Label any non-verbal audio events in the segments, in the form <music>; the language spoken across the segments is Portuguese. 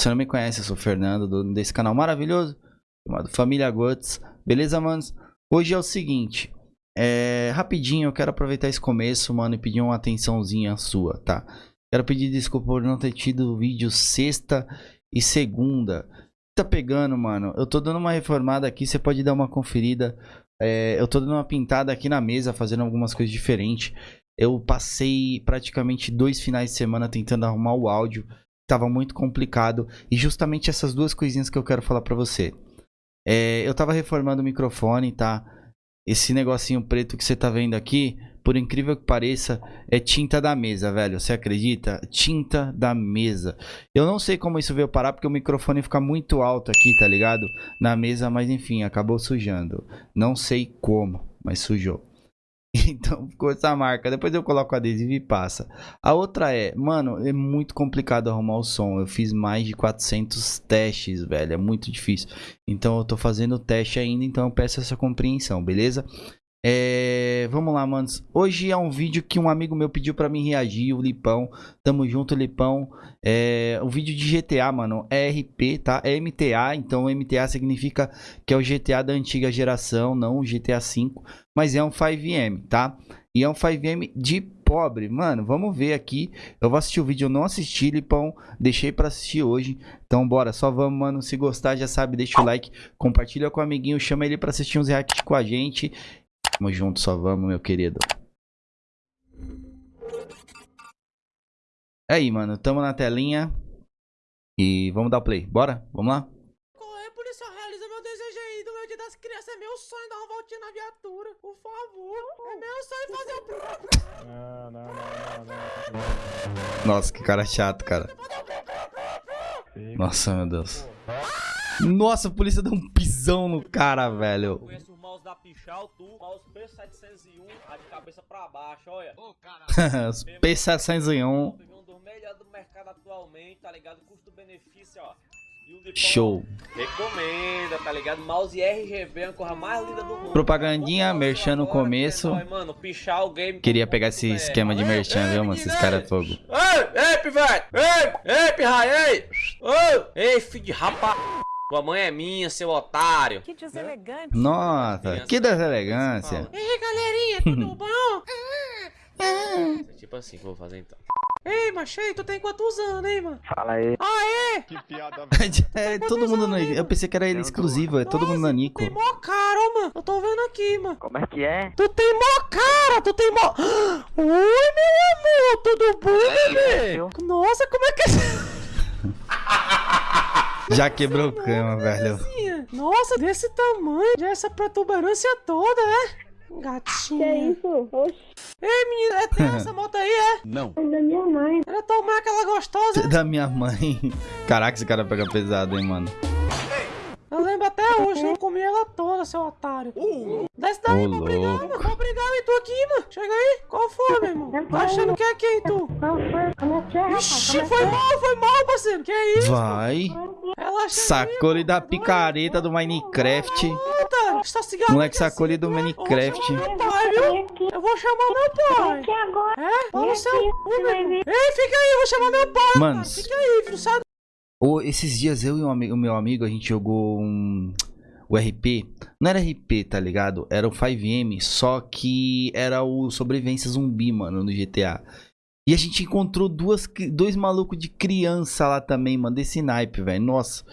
você não me conhece, eu sou o Fernando, dono desse canal maravilhoso chamado Família Guts. Beleza, manos? Hoje é o seguinte, é, rapidinho, eu quero aproveitar esse começo, mano, e pedir uma atençãozinha sua, tá? Quero pedir desculpa por não ter tido vídeo sexta e segunda. Tá pegando, mano? Eu tô dando uma reformada aqui, você pode dar uma conferida. É, eu tô dando uma pintada aqui na mesa, fazendo algumas coisas diferentes. Eu passei praticamente dois finais de semana tentando arrumar o áudio. Tava muito complicado. E justamente essas duas coisinhas que eu quero falar pra você. É, eu tava reformando o microfone, tá? Esse negocinho preto que você tá vendo aqui, por incrível que pareça, é tinta da mesa, velho. Você acredita? Tinta da mesa. Eu não sei como isso veio parar, porque o microfone fica muito alto aqui, tá ligado? Na mesa, mas enfim, acabou sujando. Não sei como, mas sujou. <laughs> Então ficou essa marca. Depois eu coloco o adesivo e passa. A outra é, mano, é muito complicado arrumar o som. Eu fiz mais de 400 testes, velho. É muito difícil. Então eu tô fazendo o teste ainda. Então eu peço essa compreensão, beleza? É, vamos lá, manos. Hoje é um vídeo que um amigo meu pediu para mim reagir, o Lipão. Tamo junto, Lipão. É um vídeo de GTA, mano. É RP, tá? É MTA, então MTA significa que é o GTA da antiga geração, não o GTA 5, mas é um 5M, tá? E é um 5M de pobre, mano. Vamos ver aqui. Eu vou assistir o vídeo, eu não assisti, Lipão. Deixei para assistir hoje. Então bora, só vamos, mano. Se gostar, já sabe, deixa o like, compartilha com o amiguinho, chama ele para assistir uns reacts com a gente. Tamo junto, só vamos, meu querido. Aí, mano, tamo na telinha. E vamos dar o play. Bora? Vamos lá? Policial, realiza meu desejo aí do meu dia das crianças. É meu sonho dar uma voltinha na viatura. Por favor. É meu sonho fazer o... Não, não, não, não, não. Nossa, que cara chato, cara. Nossa, meu Deus. Nossa, a polícia deu um pisão no cara, velho. O mouse da Pichal, tu, mouse P701, a de cabeça pra baixo, olha. Ô, caralho. Os P701. Peguei um dos melhores do mercado atualmente, tá ligado? Custo-benefício, ó. O Show. Recomenda, tá ligado? Mouse RGB, a cor mais linda do mundo. Propagandinha, o merchan no começo. Mano, Pichal Game. Queria pegar esse esquema de merchan, viu, mano? Esses caras é fogo. Ei, ei, pivete! Ei, ei, pirraia, ei! Ei, ei, filho de rapa... Tua mãe é minha, seu otário. Que deselegante. Nossa, que deselegância. E aí, galerinha, tudo <laughs> bom? É tipo assim que eu vou fazer então. Ei, machei, tu tem quantos anos, hein, mano? Fala aí. Aê! Que piada, <laughs> É todo mundo no... Eu pensei que era ele exclusivo, é todo mundo na Nico. Tem mó cara, ó, mano. Eu tô vendo aqui, mano. Como é que é? Tu tem mó cara, tu tem mó... <gasps> Oi, meu amor, tudo bom, bebê? Nossa, como é que é... <laughs> Já quebrou o cama, velho. Nossa, desse tamanho, já essa protuberância toda, é? Gatinha. Que é isso? Oxi, Ei, menina, é teu essa <laughs> moto aí, é? é da minha mãe. Era tua mãe aquela gostosa? Da minha mãe. Caraca, esse cara pega pesado, hein, mano. Eu lembro até hoje, eu comi ela toda, seu otário. Desce daí, pra brigar, mano. Pra brigar, e tu aqui, mano. Chega aí. Qual foi, meu irmão? Tá achando que é quem, tu? Qual foi? Como é que é, rapaz? Ixi, é foi é? mal, foi mal, parceiro. Que é isso? Vai. Ela Sacou ele da picareta do Minecraft. Tá Moleque sacou ele do assim, tu é? Minecraft. Eu vou chamar meu pai, viu? Eu vou chamar meu pai. Aqui agora. É? Fala o seu. Ei, fica aí, eu vou chamar meu pai. Mano. Fica aí, filho, sai Esses dias eu e um o meu amigo, a gente jogou um. O RP. Não era RP, tá ligado? Era o 5M, só que era o sobrevivência zumbi, mano, no GTA. E a gente encontrou duas, dois malucos de criança lá também, mano, desse naipe, velho. Nossa,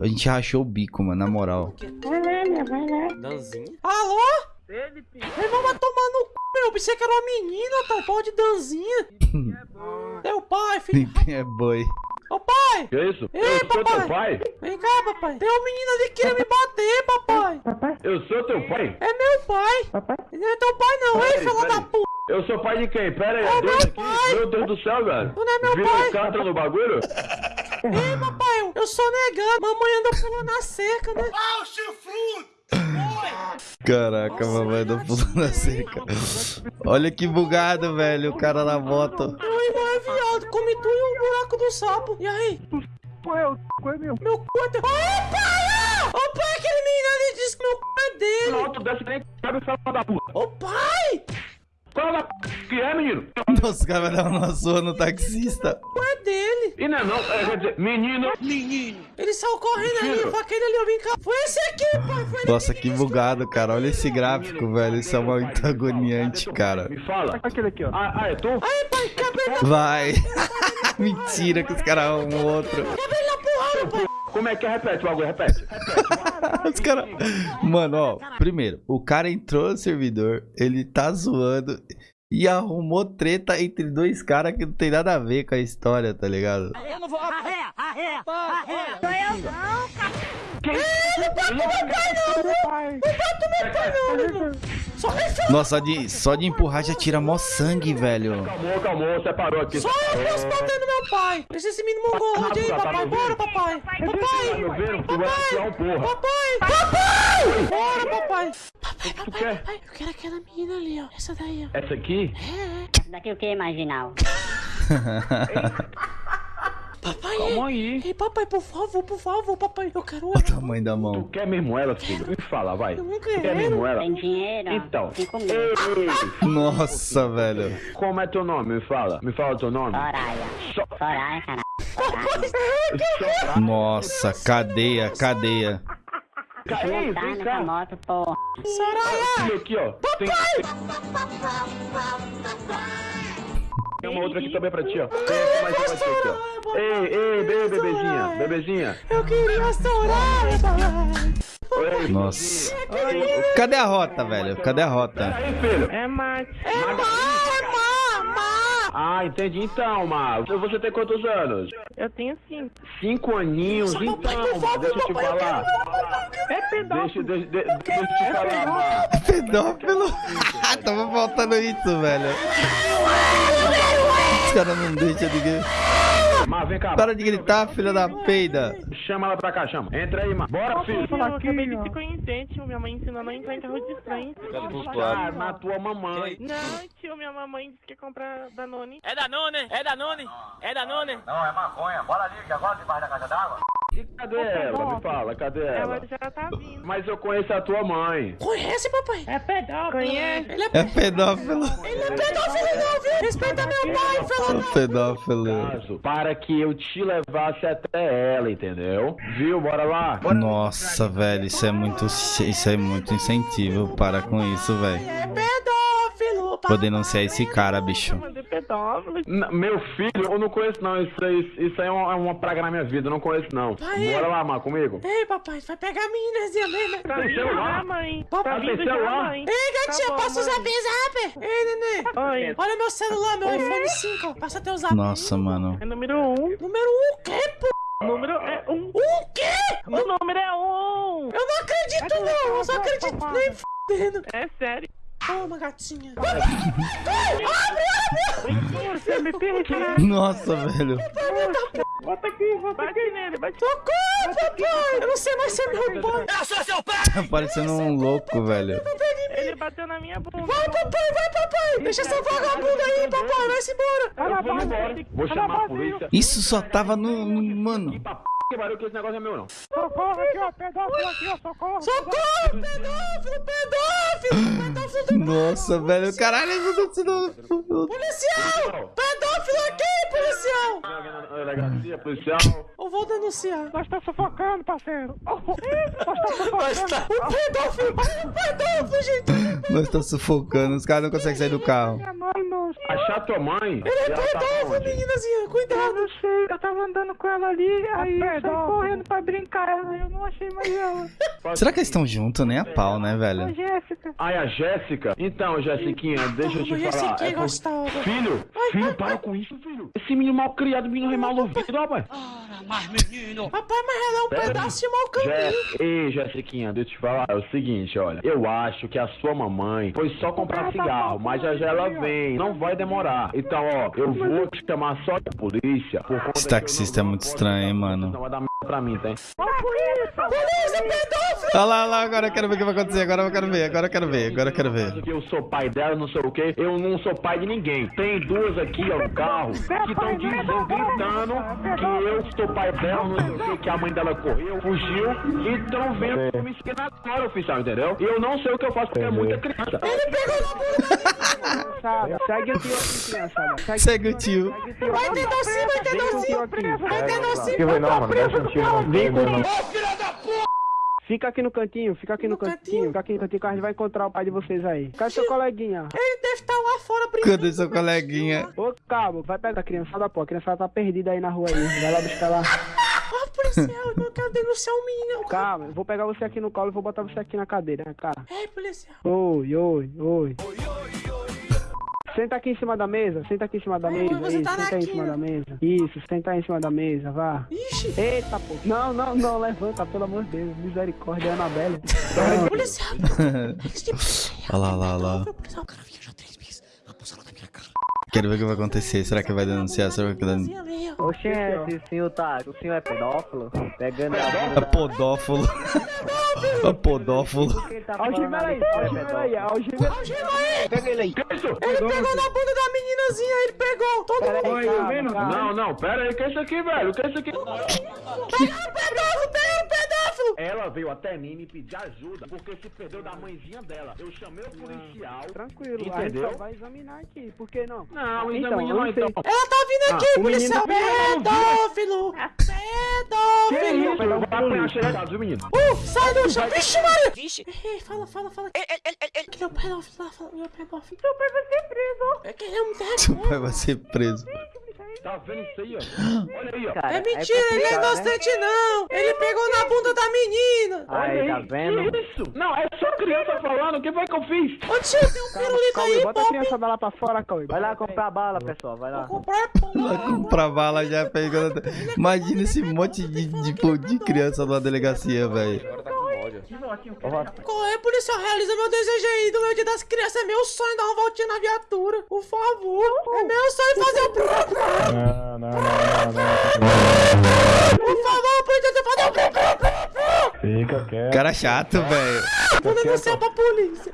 a gente rachou o bico, mano, na moral. Vai lá, vai lá. Danzinha. Alô? Irmão vai tomar no c, meu. Eu pensei que era uma menina, tá? Pau de danzinha. Teu pai, filho. É boi. Ô pai! Que isso? Ei, eu sou papai. teu pai? Vem cá, papai. Tem uma menina ali que queria me bater, papai. Papai, Eu sou teu pai? É meu pai. papai. Ele não é teu pai, não, hein, filha da puta. Eu sou pai de quem? Pera aí, É Deus meu aqui. pai. Meu Deus do céu, velho. Tu não é meu Vira pai. carta no bagulho? Ei, papai, eu- sou negando. Mamãe anda pulando a cerca, né? Caraca, mamãe do pulo na seca. Olha que bugado, velho, o cara na moto. Meu irmão é viado. Come tu o buraco do sapo. E aí? Pô, é o cu é meu. Meu cu é teu. Ô, pai, aquele menino ali disse que meu cu é dele. Não, tu desce nem cabe filho da puta. Ô, pai! Qual da p... que é, menino? Nossa, o cara vai dar uma surra no taxista. O cu é dele. E menina não, é, quer dizer, menino. Ele saiu correndo ali, Mentira. pra aquele ali, eu vim cá. Foi esse aqui, pai. Foi ele Nossa, que bugado, cara. Olha esse gráfico, velho. Isso é muito agoniante, cara. Me fala. Aquele aqui, ó. Ah, ah, é tu? Aí, pai, cabelo Vai. <laughs> Mentira que os caras arrumam outro. na porrada, pai. Como é que é? Repete o bagulho, repete. Os caras. Mano, ó. Primeiro, o cara entrou no servidor, ele tá zoando e arrumou treta entre dois caras que não tem nada a ver com a história, tá ligado? Eu não vou. Arreia, arreia, arreia. Sou eu não, cara. Nossa, só de, só de empurrar já tira mó sangue, velho. Calmou, calmou, separou aqui. Só eu posso bater no meu pai. Deixa esse menino mongolode aí, papai. Bora, papai. Tá Papai. vai tirar um porra. Papai. Papai. Bora, papai. Papai, papai, papai. Eu quero aquela menina ali, ó. Essa daí, ó. Essa aqui? Daqui o que, marginal? <laughs> Papai, Calma ei. aí. Ei, papai, por favor, por favor, papai. Eu quero Olha o ela. tamanho da Tu mão. quer mesmo ela, filho? Me fala, vai. Eu não Tu quer mesmo quero. ela? Tem dinheiro? Então. Ei, Nossa, velho. como é teu nome? Me fala. Me fala teu nome. Soraya. Só- Soraya, caralho. Só- Nossa, cadeia, cadeia. Ei, Tá vem cá. moto, porra. Olha aqui, ó. Tem, tem... Tem uma outra aqui também pra ti, ó. Tem aqui mais uma aqui, ó. Ei, ei, be- bebezinha, bebezinha. Eu queria papai. Ei, Nossa. Cadê a rota, velho? Cadê a rota? Aí, filho. É mate. É má, má, má. Ah, entendi. Então, Mar, você tem quantos anos? Eu tenho cinco. Cinco aninhos? Então, Mar, deixa eu te falar. É pedófilo. Deixa, deixa, deixa, deixa eu te falar, Mar. Pedófilo. <laughs> Tava faltando isso, velho. Os caras não deixam ninguém. Mar, vem cá. Para de gritar, filha da peida. Chama ela pra cá, chama. Entra aí, Mar. Bora, filho. Eu acabei de se conhecer, tio. Minha mãe ensinou a não entrar em carro de estranho. Ah, na tua mamãe. Não, tio, minha mamãe disse que ia comprar Danone. É Danone, é Danone, é Danone. E cadê ela? Me fala, cadê Ela ela? já tá vindo. Mas eu conheço a tua mãe. Conhece, papai? É pedófilo. Conhece? Ele é, É pedófilo. ele é pedófilo, não, viu? Respeita meu pai, fela. É pedófilo. Caso, para que eu te levasse até ela, entendeu? Viu? Bora lá. Nossa, velho, isso é muito, isso é muito incentivo. Para com isso, velho. É pedófilo. Vou denunciar esse cara, bicho. É meu filho, eu não conheço não. Isso aí, isso aí é, uma, é uma praga na minha vida. Eu não conheço não. Pai. Bora lá, Mar, comigo. Ei, papai, vai pegar a meninazinha mesmo. Tá Tem vindo celular? já, mãe. Tá Tá já, celular? mãe. Ei, gatinha, Tá bom, passa o mãe. zap. Ei, nenê. Oi. Olha meu celular, meu iPhone 5. Passa teu zap. Nossa, mano. É número um. Número 1 o quê, pô? O número é um. O quê? O número é um. Eu não acredito, não. Eu só acredito nem fudendo. É sério. Toma, gatinha. Você me perde? Nossa, velho. Bota aqui, bota aqui nele. Bate Socorro, papai. Eu não sei mais ser meu pai. Eu sou seu pai. Tá parecendo um louco, velho. Ele bateu na minha bunda. Vai, papai, vai, papai. Deixa essa vagabunda aí, papai. Vai-se embora. Vou embora. Vou chamar a polícia. Isso só tava no. no- mano. Que pariu que esse negócio é meu não. Socorro aqui, ó. Pedófilo aqui, ó. Socorro. Socorro, pedófilo, pedófilo. Pedófilo do Nossa, velho. Caralho, tá sendo. policial. Pedófilo aqui, policial. Delegacia, policial. Eu vou denunciar. Nós tá sufocando, parceiro. <laughs> Nós tá sufocando. O pedófilo, o pedófilo, gente. Nós tá sufocando. Os caras não conseguem sair do carro. Achar tua mãe? Ele é ela tá meninazinha. eu Cuidado. não sei. Eu tava andando com ela ali, aí eu saí correndo pra brincar. Eu não achei mais ela. Será que eles estão juntos? Nem a pau, né, A velho? Jéssica. Ai, a Jéssica? Então, Jéssiquinha, deixa eu te falar. É por-. Filho, filho, para com isso, filho. Esse menino mal criado, menino é mal ouvido, rapaz. Mas menino. Papai, mas ela é um pedaço de mau caminho. Ei, Jéssiquinha, deixa eu te falar. É o seguinte, olha. Eu acho que a sua mamãe foi só comprar cigarro, mas já já ela vem. Não vai demorar. Então, ó, eu vou te chamar só de polícia. Esse que eu taxista é muito estranho, hein, mano. Pra mim, tá? Polícia, pedófilo. Olha lá, olha lá, agora eu quero ver o que vai acontecer. Agora eu quero ver, agora eu quero ver, agora eu quero ver. Que eu sou pai dela, não sei o quê. Eu não sou pai de ninguém. Tem duas aqui, ó, no carro, que estão dizendo, gritando que eu sou pai dela, não sei o quê, que a mãe dela correu, fugiu, e estão vendo me ensinar agora, oficial, entendeu? E eu não sei o que eu faço porque é muita criança. Ele pegou na. Criançada. Segue o tio aqui, criançada. Segue o tio. Segue o tio Vai ter docinho, vai ter Vem docinho. Vai ter docinho. Vai não, mano. Deixa um tio não. Vem com não. Fica aqui no cantinho, fica aqui no, No cantinho. cantinho? Fica aqui no cantinho que a gente vai encontrar o pai de vocês aí. Cadê seu coleguinha? Ele deve estar lá fora brincando. Cadê seu coleguinha? Ô, cabo, vai pegar a criançada, pô. A criançada tá perdida aí na rua aí. Vai lá buscar lá. <laughs> Ó, policial, eu não quero denunciar o menino. Calma, eu vou pegar você aqui no colo e vou botar você aqui na cadeira, né, cara? Ei, policial. Oi, oi, oi. Senta aqui em cima da mesa, senta aqui em cima da Ai, mesa. Isso, tá senta aí em aqui, cima da mesa. Isso, senta aí em cima da mesa, vá. Ixi. Eita, pô. Não, não, não, levanta, pelo amor de Deus. Misericórdia, Anabelle. Policial. Olha lá, olha lá, olha lá. Policial, cara, viajou três vezes. A bolsa na minha cara. Quero ver o que vai acontecer. Será que vai denunciar? Será que vai denunciar? Oxente, o senhor tá. O senhor é pedófilo? Pegando a É bunda. podófilo. É podófilo. Algema aí, algema aí, algema aí. Pega ele aí. Ele pegou na bunda da meninazinha, ele pegou. Todo mundo. Calma. Não, não, pera aí, que é isso aqui, velho? Que é isso aqui? Pegaram o pedófilo, o pedófilo. Ela veio até mim me pedir ajuda porque se perdeu da mãezinha dela. Eu chamei o policial. Tranquilo, a gente Entendeu? só vai examinar aqui. Por que não? Não, Então, não então. Ela tá vindo aqui, o menino- policial. Pedófilo. Que Pedófilo. menino? Uh, sai do chão. Vixe, Maria. Vixe. Ei, fala, fala, fala. Ele, ele, ele, ele. Que ele é o pedófilo lá, o pedófilo. Seu pai vai ser preso. É que ele é um Seu pai vai ser preso. Tá vendo isso aí, ó? Olha aí, ó. Cara, É mentira, ele é né? inocente não. Ele pegou na bunda da menina. Aí, tá vendo? Que isso? Não, é só criança falando. O que foi que eu fiz? Ô tio, tem um pirulito Cauê, aí, bota a Pop. criançada lá pra fora, Cauê. Vai lá comprar bala, pessoal. Vai lá. Vou comprar pão. Lá comprar bala já pegando. Imagina esse monte de, de, de, de criança numa delegacia, velho. Com ódio. Corre, policial, realiza meu desejo aí do meu dia das crianças. É meu sonho dar uma voltinha na viatura. Por favor. É meu sonho fazer o... Não, não, não, não, não. Por favor. Fica quieto. Cara chato, velho. Vou denunciar pra polícia.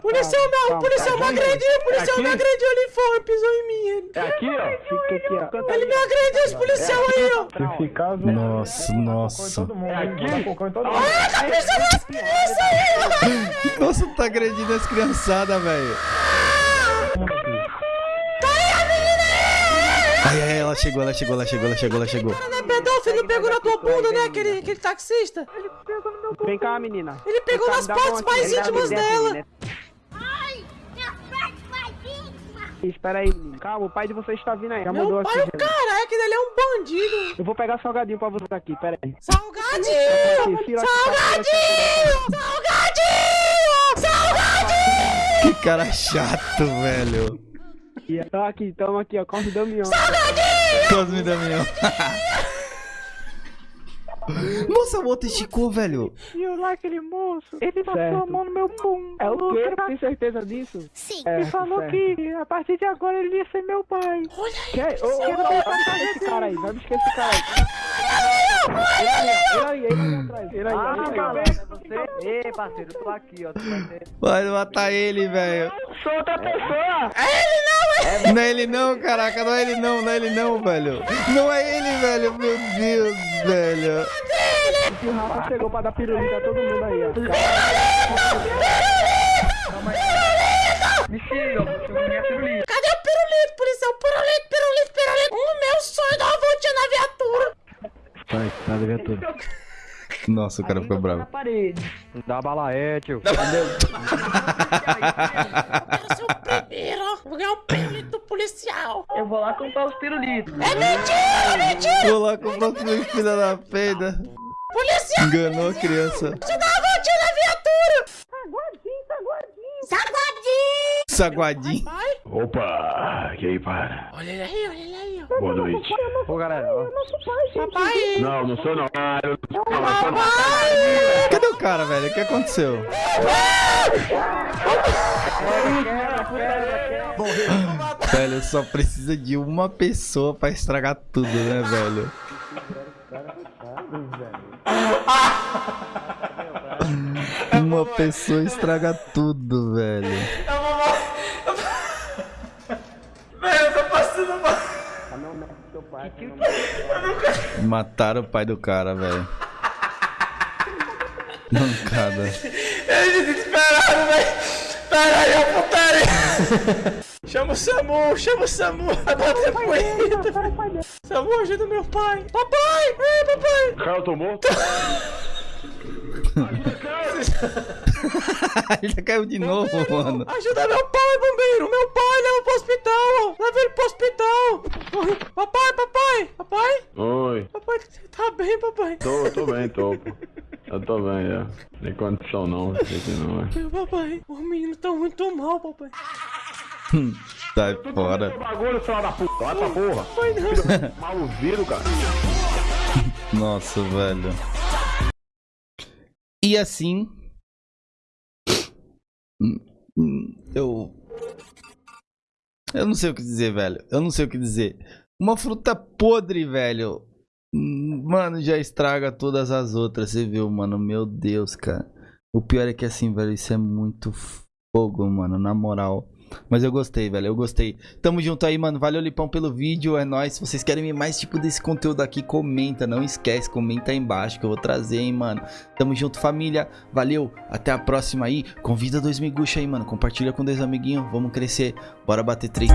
Policial, meu, o calma, policial me agrediu. O policial me agrediu ali fora, pisou em mim. Ele, É aqui, ó. Fica aqui, ó. ele me agrediu, esse policial aí, ó. Se ficar zoando, Nossa, nossa. É aqui? Todo mundo. Tá pisando nas crianças aí, ó. <laughs> Nossa, tá agredindo as criançadas, velho. Ai, ai, ela chegou, ela chegou, ela chegou, ela chegou, ela chegou. Não é pedófilo, pegou na tua bunda, né, aquele, aquele taxista? Vem cá, menina. Ele pegou Vem cá, nas me dá a mão partes mais Ele íntimas dela. menina. Espera aí, menino. Calma, o pai de vocês está vindo aí. Já mandou Meu pai, aqui. o já. cara, é que ele é um bandido. Eu vou pegar salgadinho pra você aqui, pera aí. Salgadinho! Salgadinho! Salgadinho! Salgadinho! Que cara chato, velho. Aqui, Tá aqui, tamo aqui, ó. Corre Damião. Cosme Damião. Nossa, o outro esticou, velho. E eu lá, aquele moço, ele passou Certo. a mão no meu bumbum. É o quê? que- Tem certeza disso? Sim. É, Ele falou certo. que a partir de agora ele ia ser meu pai. Olha aí, Quer? Ô, ô, ô, vai buscar esse cara aí, vai buscar esse cara aí. Ele aí, ele aí, ele aí atrás. Ele aí, Ah, ele aí. é? Ei, parceiro, eu tô aqui, ó. Tu vai ter. Vai matar ele, velho. Sou outra pessoa! Não é ele não, caraca, não é ele não, não é ele não, velho. Não é ele, velho, meu Deus, velho. E o Rafa chegou pra dar pirulito a todo mundo aí, ó. Cadê o pirulito, policial? Pirulito, pirulito, pirulito. O meu sonho é dar uma voltinha na viatura. Sai, sai da viatura. Nossa, o cara ficou bravo. Dá bala é, <laughs> tio. Quero ser o primeiro. ó. Vou ganhar um pirulito do policial. Eu vou lá comprar os pirulitos. É mentira, é mentira. Vou lá comprar o filho filha da peida. Policial, Enganou a criança. eu dar uma voltinha na viatura. Saguadinho, saguadinho. Saguadinho. Saguadinho. Opa! E aí, para? olha ele aí, olha ele aí, ó. Boa noite. Ô, galera, ó. Papai. Não, não sou não. Ah, eu não sou não. não sou não. Papai. Cadê o cara, velho? O que aconteceu? Velho, só precisa de uma pessoa pra estragar tudo, né, velho? Uma pessoa estraga tudo, velho. Mataram o pai do cara, velho. Mancada. Eu desesperado, velho. Pera aí, a putaria! <laughs> chama o Samu, chama o Samu, vai bater punheta. Samu, ajuda meu pai. Papai, ei, papai. Tô morto? <laughs> <laughs> Ele já caiu de novo, mano. Ajuda meu pai, bombeiro! Meu pai, leva pro hospital! Leva ele pro hospital! Papai, papai! Papai? Oi. Papai, tá bem, papai? Tô, tô bem, tô. Eu tô bem, já. Tem condição não, sei que não, é. Meu papai, o menino tá muito mal, papai. Sai fora. bagulho, filho da puta. Vai pra porra. Vai não. Maluzido, cara. Nossa, velho. E assim. Eu. Eu não sei o que dizer, velho. Eu não sei o que dizer. Uma fruta podre, velho. Mano, já estraga todas as outras. Você viu, mano? Meu Deus, cara. O pior é que assim, velho, isso é muito fogo, mano. Na moral. Mas eu gostei, velho. Eu gostei. Tamo junto aí, mano. Valeu, Lipão, pelo vídeo. É nóis. Se vocês querem ver mais tipo desse conteúdo aqui, comenta. Não esquece, comenta aí embaixo que eu vou trazer, hein, mano. Tamo junto, família. Valeu. Até a próxima aí. Convida dois miguxa aí, mano. Compartilha com dois amiguinhos. Vamos crescer. Bora bater três.